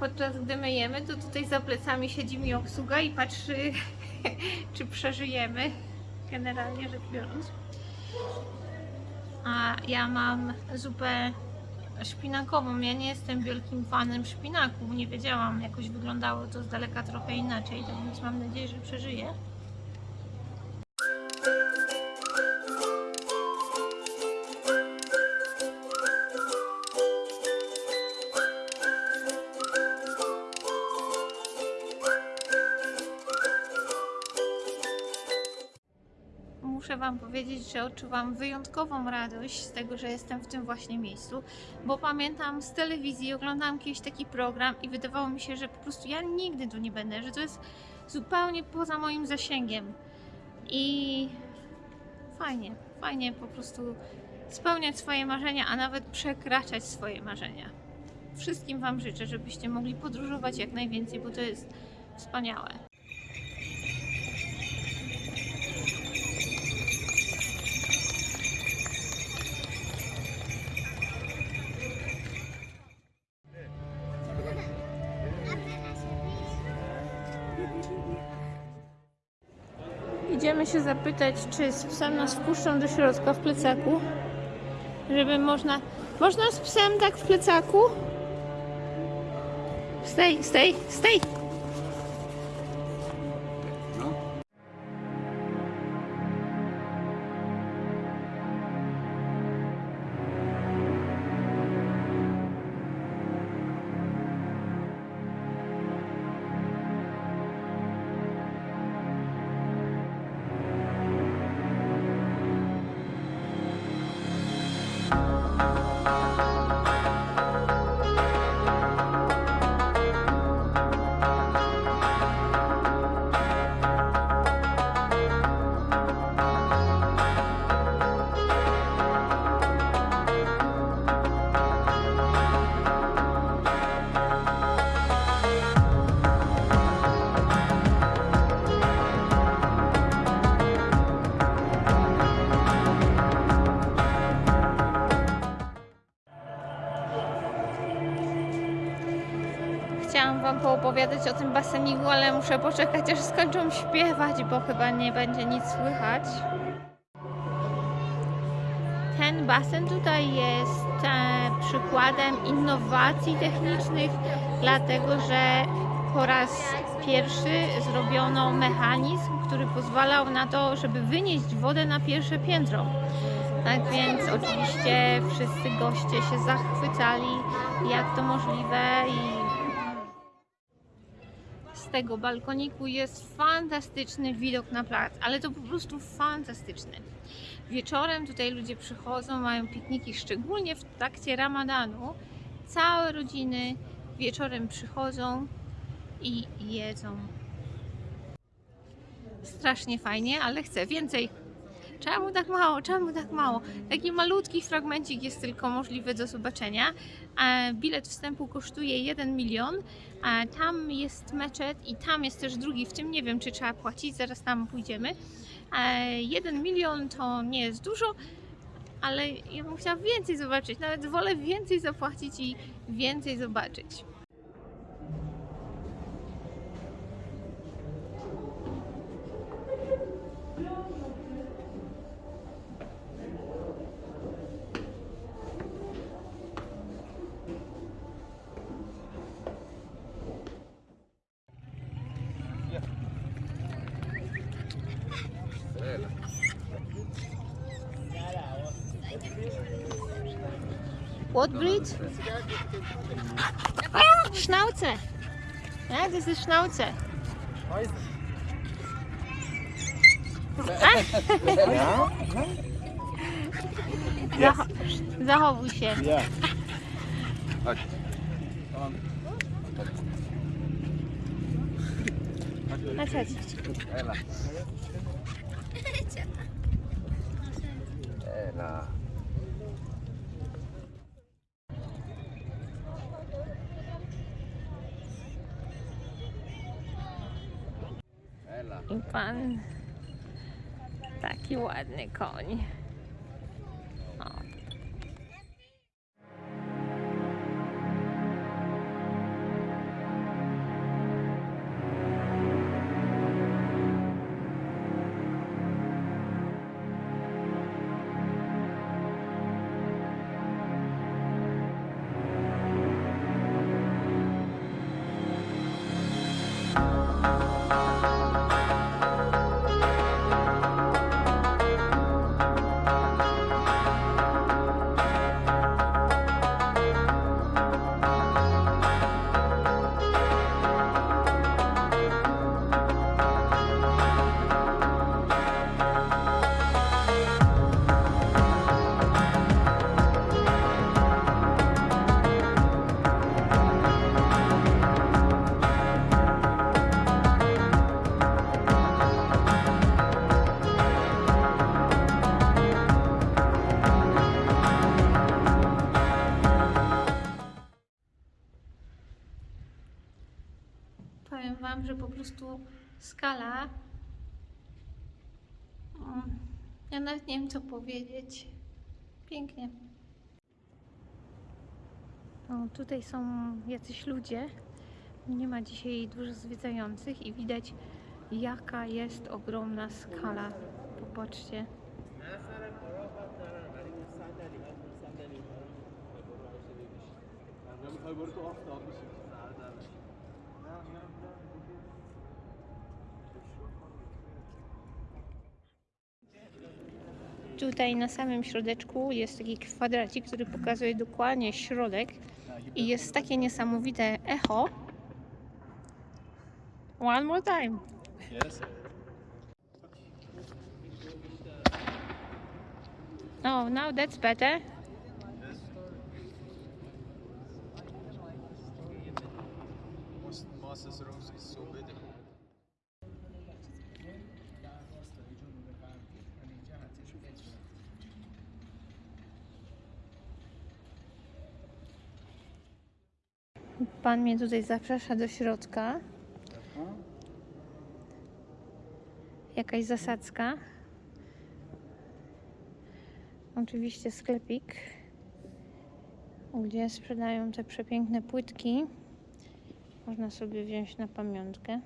podczas gdy my jemy, to tutaj za plecami siedzi mi obsługa i patrzy, czy przeżyjemy, generalnie rzecz biorąc. A ja mam zupę szpinakową. Ja nie jestem wielkim fanem szpinaku. Nie wiedziałam, jakoś wyglądało to z daleka trochę inaczej, tak więc mam nadzieję, że przeżyję. Wam powiedzieć, że odczuwam wyjątkową radość z tego, że jestem w tym właśnie miejscu, bo pamiętam z telewizji, oglądałam kiedyś taki program i wydawało mi się, że po prostu ja nigdy tu nie będę, że to jest zupełnie poza moim zasięgiem. I fajnie, fajnie po prostu spełniać swoje marzenia, a nawet przekraczać swoje marzenia. Wszystkim Wam życzę, żebyście mogli podróżować jak najwięcej, bo to jest wspaniałe. Zapytać, czy z psem nas wpuszczą do środka w plecaku. Żeby można. Można z psem tak w plecaku? Stay, stay, stay! Poopowiadać o tym baseniku, ale muszę poczekać aż skończą śpiewać, bo chyba nie będzie nic słychać. Ten basen tutaj jest e, przykładem innowacji technicznych, dlatego że po raz pierwszy zrobiono mechanizm, który pozwalał na to, żeby wynieść wodę na pierwsze piętro. Tak więc oczywiście wszyscy goście się zachwycali, jak to możliwe i tego balkoniku jest fantastyczny widok na plac, ale to po prostu fantastyczny. Wieczorem tutaj ludzie przychodzą, mają pikniki, szczególnie w trakcie ramadanu. Całe rodziny wieczorem przychodzą i jedzą. Strasznie fajnie, ale chcę więcej. Czemu tak mało? Czemu tak mało? Taki malutki fragmencik jest tylko możliwy do zobaczenia. E, Bilet wstępu kosztuje 1 milion. a Tam jest meczet i tam jest też drugi. W tym nie wiem, czy trzeba płacić, zaraz tam pójdziemy. 1 milion to nie jest dużo, ale ja bym chciała więcej zobaczyć. Nawet wolę więcej zapłacić i więcej zobaczyć. What breed? Schnauze. Das ist Schnauze. Zacho zachowuj się. Ja. Chodź, chodź. Ela. Ela. Ela. I pan taki ładny koń. Co powiedzieć. Pięknie. Tutaj są jacyś ludzie. Nie ma dzisiaj dużo zwiedzających i widać, jaka jest ogromna skala. Popatrzcie. Tutaj na samym środeczku jest taki kwadracik, który pokazuje dokładnie środek i jest takie niesamowite echo. One more time. Yes. Oh, now that's better. Most Moses Rose is so beautiful. Pan mnie tutaj zaprasza do środka. Jakaś zasadzka. Oczywiście sklepik, gdzie sprzedają te przepiękne płytki. Można sobie wziąć na pamiątkę.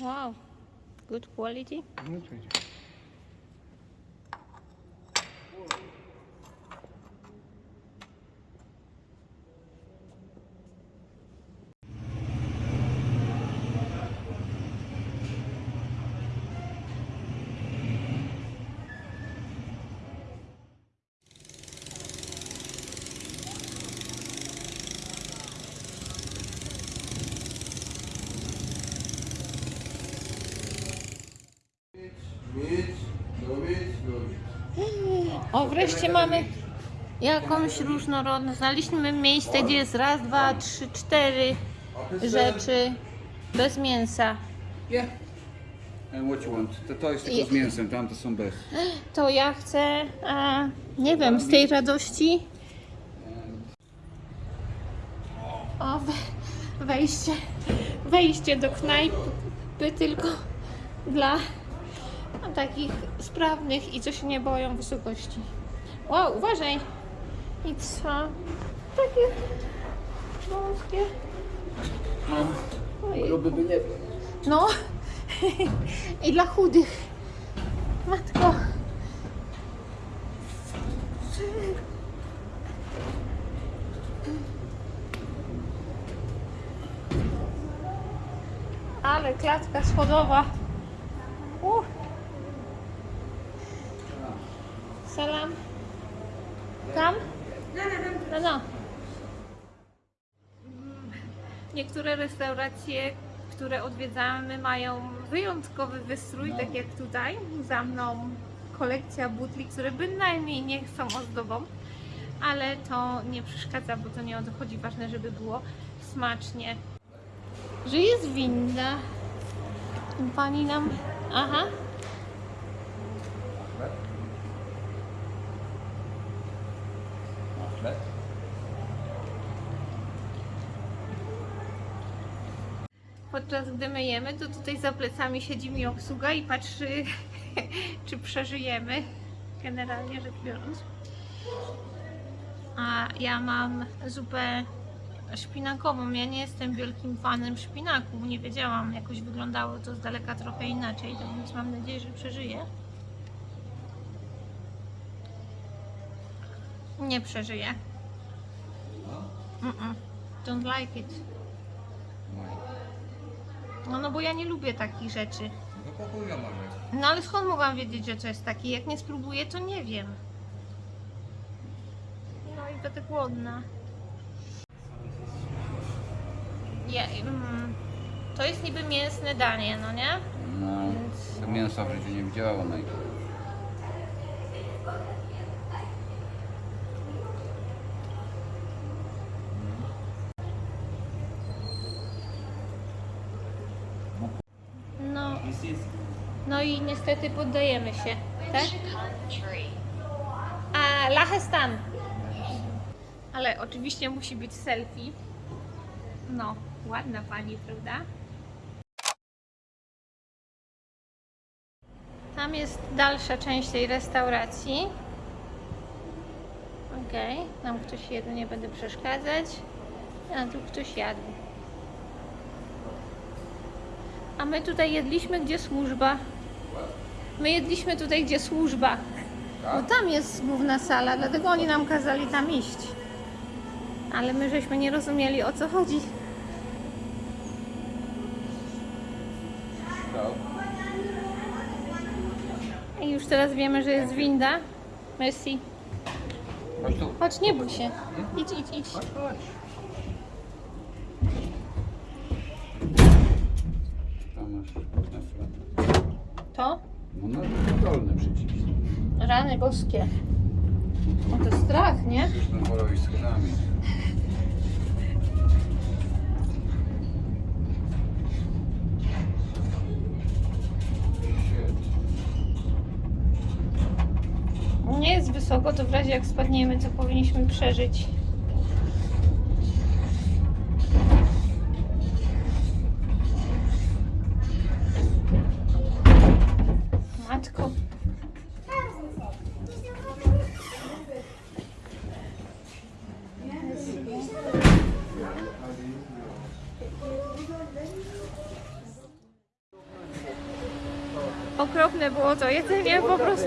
Wow, good quality. Mieć, wreszcie mamy jakąś różnorodność. Znaleźliśmy miejsce, gdzie jest raz, dwa, trzy, cztery rzeczy bez mięsa. Yeah. And what you want? To, to jest tylko z mięsem, tamte są bez. To ja chcę, a, nie wiem, z tej radości. O, we- wejście, wejście do knajpy tylko dla takich sprawnych i co się nie boją wysokości. Wow, uważaj! I co? Takie wąskie. Ojej. Gruby by nie był. No. I dla chudych. Matko. Ale klatka schodowa. Uh. Salam. Tam? No, no. Niektóre restauracje, które odwiedzamy, mają wyjątkowy wystrój, tak jak tutaj. Za mną kolekcja butli, które bynajmniej nie są ozdobą, ale to nie przeszkadza, bo to nie o to chodzi. Ważne, żeby było smacznie. Że jest winda. Pani nam. Aha. Podczas gdy my jemy, to tutaj za plecami siedzi mi obsługa i patrzy, czy przeżyjemy, generalnie rzecz biorąc. A ja mam zupę szpinakową. Ja nie jestem wielkim fanem szpinaku. Nie wiedziałam, jakoś wyglądało to z daleka trochę inaczej, to więc mam nadzieję, że przeżyję. Nie przeżyję. Mm-mm. Don't like it. No, no bo ja nie lubię takich rzeczy. No pochuja. No ale skąd mogłam wiedzieć, że to jest takie? Jak nie spróbuję, to nie wiem. No i będę głodna. Ja, mm, to jest niby mięsne danie, no nie? No, to mięsa w życiu nie widziała ona. No niestety poddajemy się, tak? A Lachestan. Ale oczywiście musi być selfie. No, ładna pani, prawda? Tam jest dalsza część tej restauracji. Okej, tam ktoś jedzie, nie będę przeszkadzać. A tu ktoś jadł. A my tutaj jedliśmy, gdzie służba. My jedliśmy tutaj, gdzie służba. Bo tam jest główna sala, dlatego oni nam kazali tam iść. Ale my żeśmy nie rozumieli o co chodzi. I już teraz wiemy, że jest winda. Merci. Chodź tu. Chodź, nie bój się. Idź, idź, idź. Chodź, chodź. Tam masz. To? No na dolny przycisk. Rany boskie. No to strach, nie? Już na porowi. Świetnie. Nie jest wysoko, to w razie jak spadniemy, co powinniśmy przeżyć.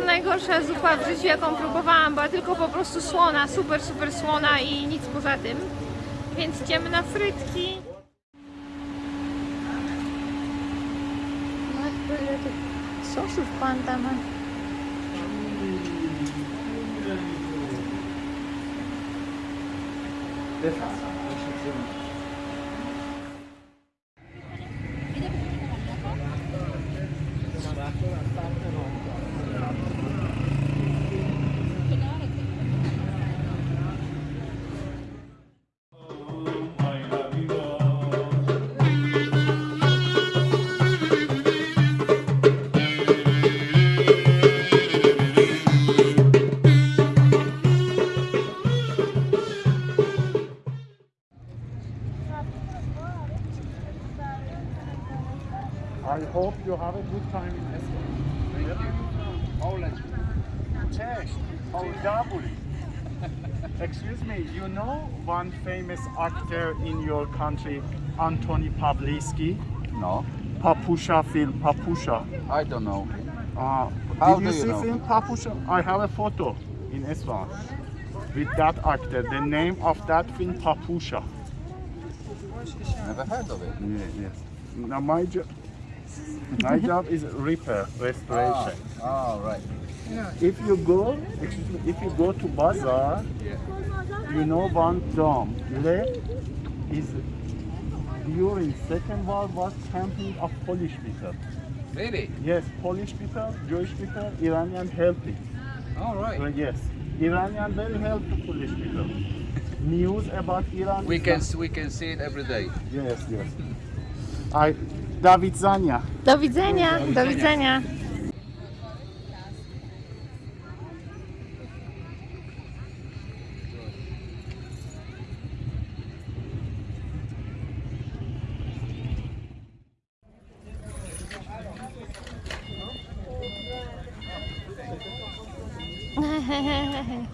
Najgorsza zupa w życiu jaką próbowałam, była tylko po prostu słona, super, super słona i nic poza tym. Więc idziemy na frytki. Matko, ile tych sosów panda ma. I one famous actor in your country, Antoni Pawliski? No, Papusha film, Papusha. I don't know. Uh, How did you do you see know? film Papusha? I have a photo in Islam with that actor. The name of that film, Papusha. Never heard of it. Yeah, yes. Now my my job is repair, restoration. Oh, right. If you go, excuse me, if you go to bazaar, you know one dome left is during Second World War camping of Polish people. Really? Yes, Polish people, Jewish people, Iranian helping. All right. Uh, yes, Iranian very to Polish people. News about Iran. We can we can see it every day. Yes, yes. I, Do widzenia. Do widzenia. Do widzenia. Hehehehe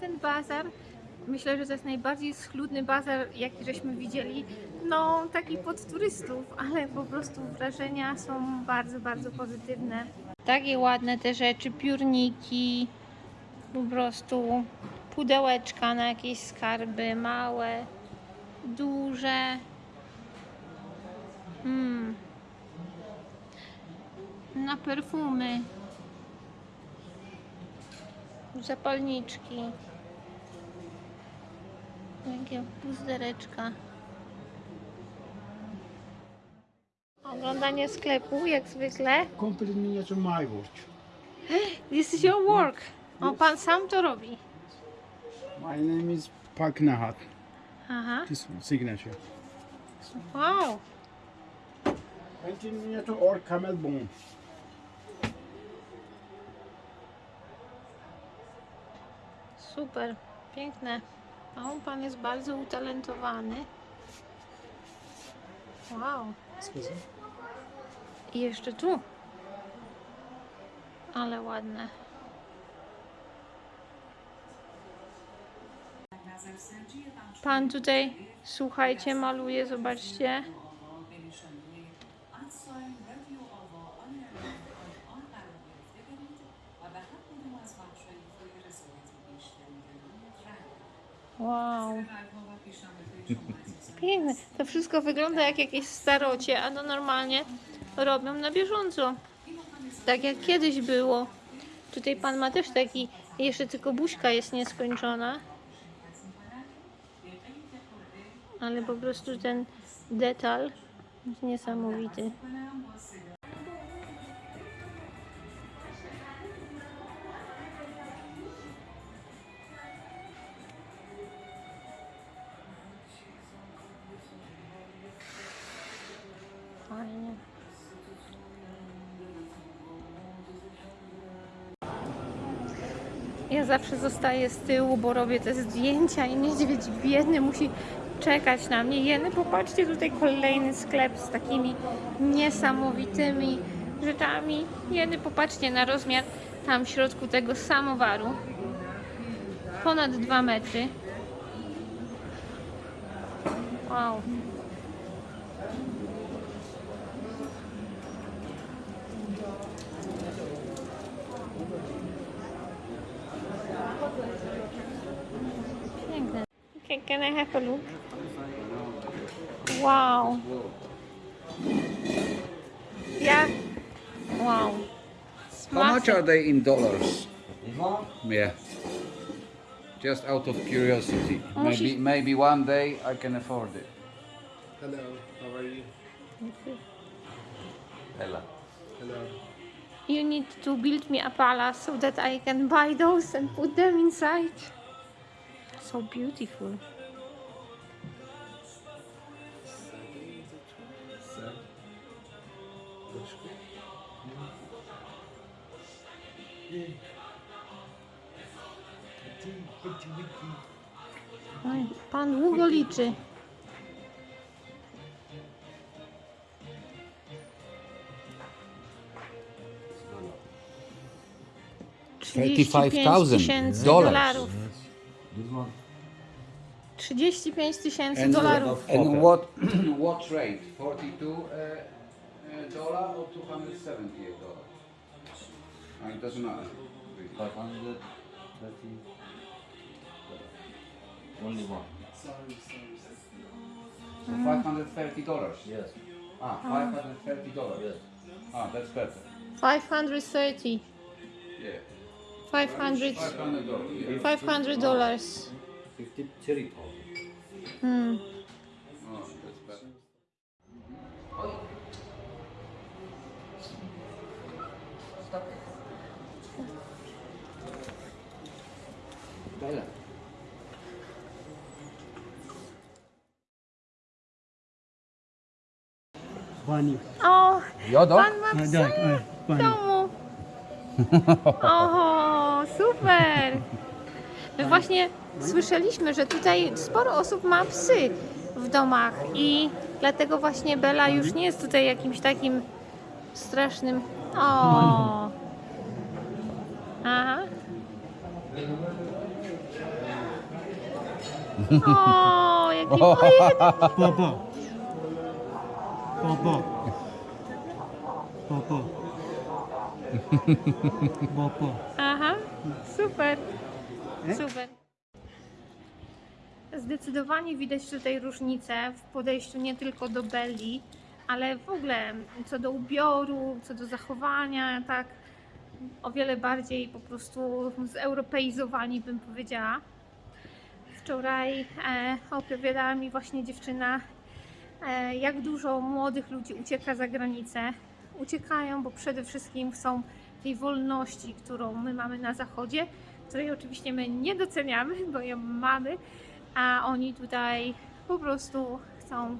ten bazar. Myślę, że to jest najbardziej schludny bazar, jaki żeśmy widzieli. No, taki pod turystów, ale po prostu wrażenia są bardzo, bardzo pozytywne. Takie ładne te rzeczy, piórniki, po prostu pudełeczka na jakieś skarby, małe, duże. Mm. Na perfumy. Zapalniczki. Jakie puzdereczka. Oglądanie sklepu, jak zwykle. Complete miniature my watch. This is your work. O, pan sam to robi. My name is Pak Nahat. Aha. This signature. Wow. Painted miniature or camel bone. Super. Piękne. O, pan jest bardzo utalentowany. Wow. I jeszcze tu. Ale ładne. Pan tutaj, słuchajcie, maluje, zobaczcie. Wow. Piękne. To wszystko wygląda jak jakieś starocie, a to normalnie robią na bieżąco. Tak jak kiedyś było. Tutaj pan ma też taki, jeszcze tylko buźka jest nieskończona. Ale po prostu ten detal jest niesamowity. Ja zawsze zostaję z tyłu, bo robię te zdjęcia i niedźwiedź biedny musi czekać na mnie. Jeny, popatrzcie, tutaj kolejny sklep z takimi niesamowitymi rzeczami. Jeny, popatrzcie na rozmiar tam w środku tego samowaru. Ponad 2 metry. Wow. Okay, can I have a look? Wow. Yeah. Wow. How much are they in dollars? Dwa? Yeah. Just out of curiosity. Oh, maybe she's- maybe one day I can afford it. Hello, how are you? Ella. Hello. You need to build me a palace so that I can buy those and put them inside. So beautiful. Oj, Pan długo liczy. $35,000 tysięcy dollars. dolarów. 35 tysięcy dolarów. And what what rate? 42 uh, uh, dollar or 278 dollar? Uh, it doesn't matter. really. 530 only one So 530 dollars. yes Ah, 530 dollars. yes Ah, that's better. 530. Yeah. 500. 500 dollars. Yeah. 500 dollars. 53000 Hmm. Oh, that's better. Bella. Bunny. O, Jodo? pan ma psa w domu. Super. My właśnie słyszeliśmy, że tutaj sporo osób ma psy w domach i dlatego właśnie Bela już nie jest tutaj jakimś takim strasznym. O. Aha. O, jaki fajny. Baba. Baba. Baba. Baba. Super. Super. Zdecydowanie widać tutaj różnicę w podejściu nie tylko do Belli, ale w ogóle co do ubioru, co do zachowania, tak o wiele bardziej po prostu zeuropeizowani bym powiedziała. Wczoraj e, opowiadała mi właśnie dziewczyna, e, jak dużo młodych ludzi ucieka za granicę. Uciekają, bo przede wszystkim chcą tej wolności, którą my mamy na zachodzie, której oczywiście my nie doceniamy, bo ją mamy, a oni tutaj po prostu chcą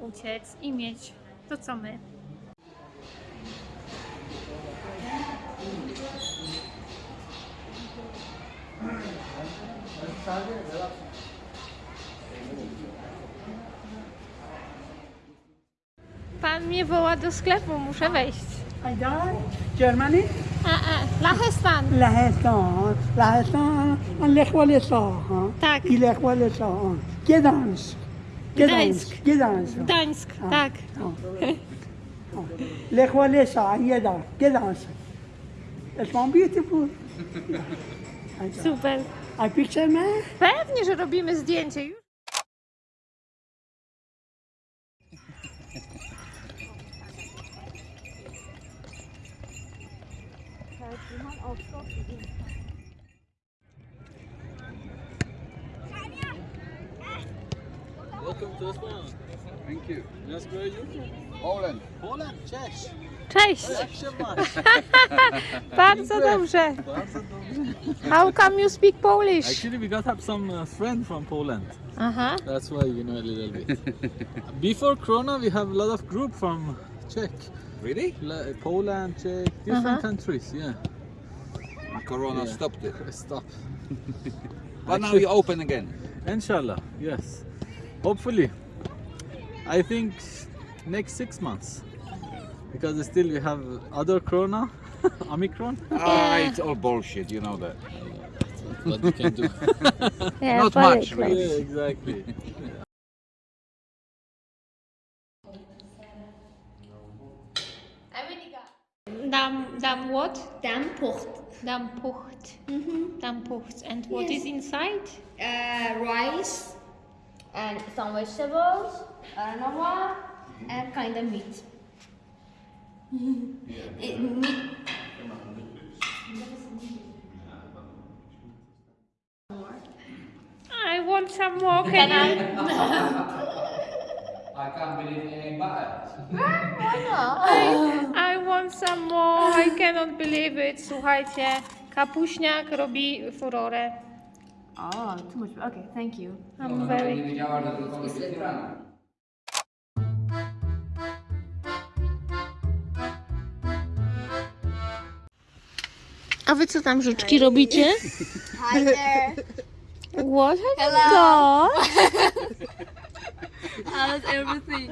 uciec i mieć to, co my. Pan mnie woła do sklepu, muszę wejść. Haydar, Germany, A, a, Lachestan. لهستان لهستان الإخوة الإصلاح Tak, الإخوة الإصلاح Gdansk Gdańsk. Gdansk Gdansk Gdańsk, tak. الإخوة الإصلاح يدا Gdansk It's one beautiful Super. I picture man Pewnie, że robimy zdjęcie Welcome to Spain. Thank you. Yes, where are you from? Poland. Poland, Czech. Cześć, Czech się masz. bardzo dobrze. How come you speak Polish? Actually, we got up some uh, friend from Poland. Aha, That's why we know a little bit. Before Corona, we have a lot of group from Czech, Really? La- Poland, Czech, different Uh-huh. countries. Yeah. Corona Yeah. stopped it. Stop. But now Actually- you open again. Inshallah, yes. Hopefully. I think next six months. Because still we have other Corona, Omicron. Ah, it's all bullshit, you know that. What we can do. yeah, Not much, close. really. yeah, exactly. Dam, dam what? Dampocht. Dampucht. Mm-hmm. Dampucht. And what Yes. is inside? Uh, rice and some vegetables, I don't what, and kind of meat. it, meat. I want some more. Can I? I can't believe it ain't butter. I want some more. I cannot believe it. Słuchajcie, kapuśniak robi furorę. Oh, too much. Okay, thank you. I'm very... Nie wiedziała, że tylko jest rano. A wy co tam życzki robicie? Hi there. What have you Hello. got? How's everything?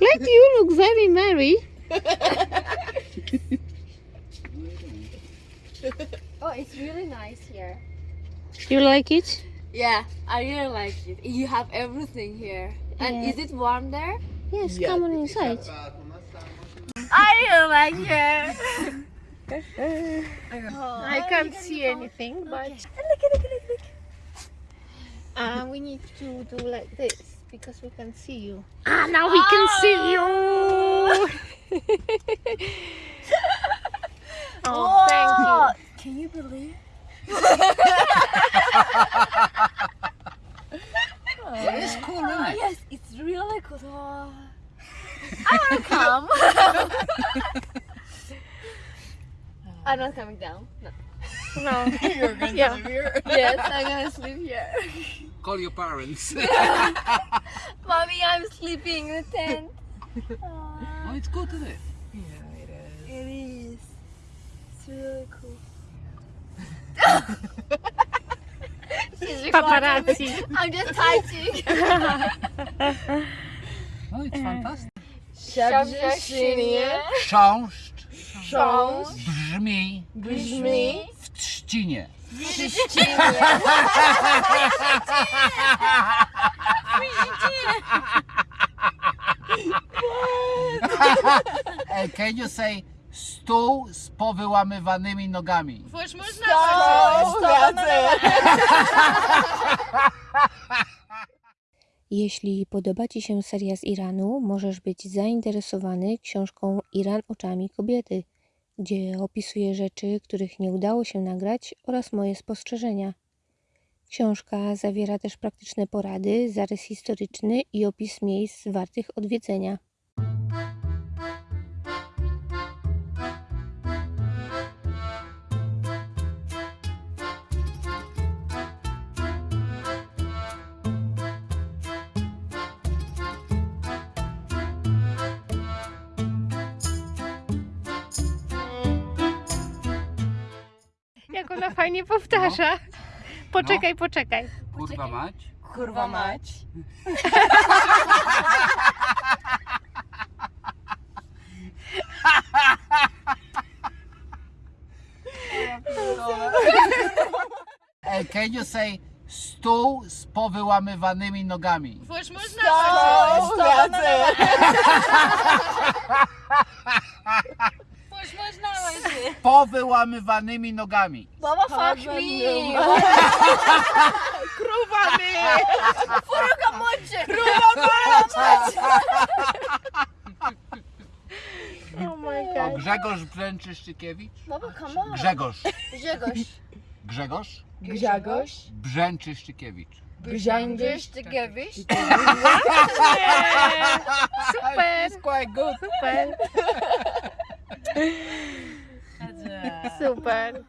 Like you look very merry. Oh, it's really nice here. You like it? Yeah, I really like it. You have everything here. And is it warm there? Yes, come on inside. I really like here. Oh, I can't see anything, but Look, look, look, look. Uh, we need to do like this because we can see you. Ah, now we can see you. oh, thank you. Can you believe? It's cool, isn't it? Yes, it's really cool. Oh. I want to come. I'm not coming down. No. No. You're going to yeah. Sleep here? yes, I'm gonna sleep here. Call your parents. Mommy, I'm sleeping in the tent. oh, it's good, isn't it? Yeah, It is. It's It's really cool. She's. Paparazzi. I'm just touching. Oh, it's fantastic. Szabrześnie. Chrząszcz Chrząszcz. brzmi Brzmi. w trzcinie. Can you say stół z powyłamywanymi nogami? Jeśli podoba Ci się seria z Iranu, możesz być zainteresowany książką Iran oczami kobiety, gdzie opisuję rzeczy, których nie udało się nagrać oraz moje spostrzeżenia. Książka zawiera też praktyczne porady, zarys historyczny i opis miejsc wartych odwiedzenia. Fajnie powtarza. Poczekaj, poczekaj. Kurwa mać. Kurwa mać. Can you say stół z powyłamywanymi nogami? Z powyłamywanymi nogami. Baba fuck me. Krówami. Furuga mocie. Oh my O, Grzegorz Brzęczyszczykiewicz? Baba come on. Grzegorz. Grzegorz. Grzegorz Grzegorz. Brzęczyszczykiewicz. Gewisz. Super, quite good. super. That's uh, super.